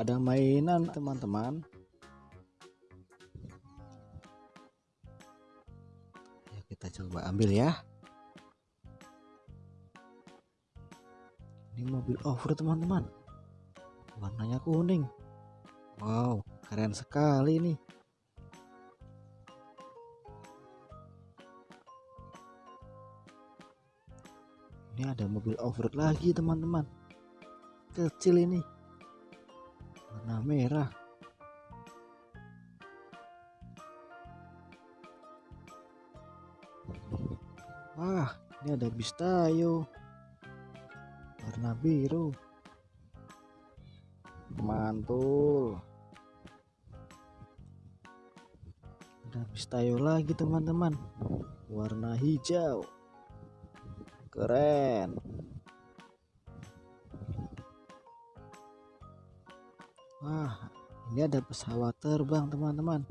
ada mainan teman-teman. Ya kita coba ambil ya. Ini mobil off-road teman-teman. Warnanya kuning. Wow keren sekali nih. Ini ada mobil off-road lagi teman-teman. Kecil ini warna merah. Wah ini ada bis tayo warna biru. Mantul. Ada bis tayo lagi teman-teman. Warna hijau. Keren wah ini ada pesawat terbang teman-teman.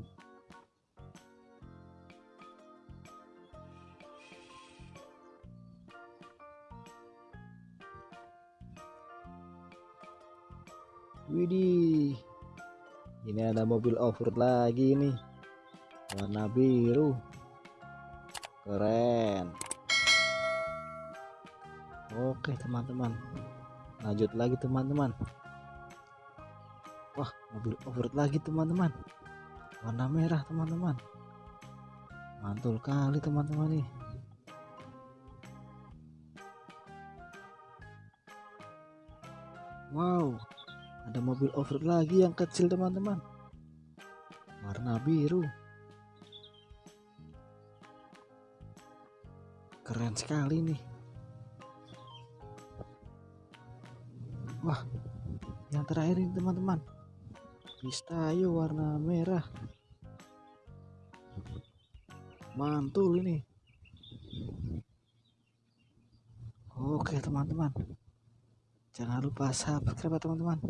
Widih ini ada mobil off-road lagi nih. Warna biru. Keren. Oke teman-teman. Lanjut lagi teman-teman Wah mobil off-road lagi teman-teman. Warna merah teman-teman. Mantul kali teman-teman nih. Wow ada mobil off-road lagi yang kecil teman-teman. Warna biru. Keren sekali nih. Wah yang terakhir ini teman-teman Pistayo warna merah. Mantul ini. Oke teman-teman. Jangan lupa subscribe teman-teman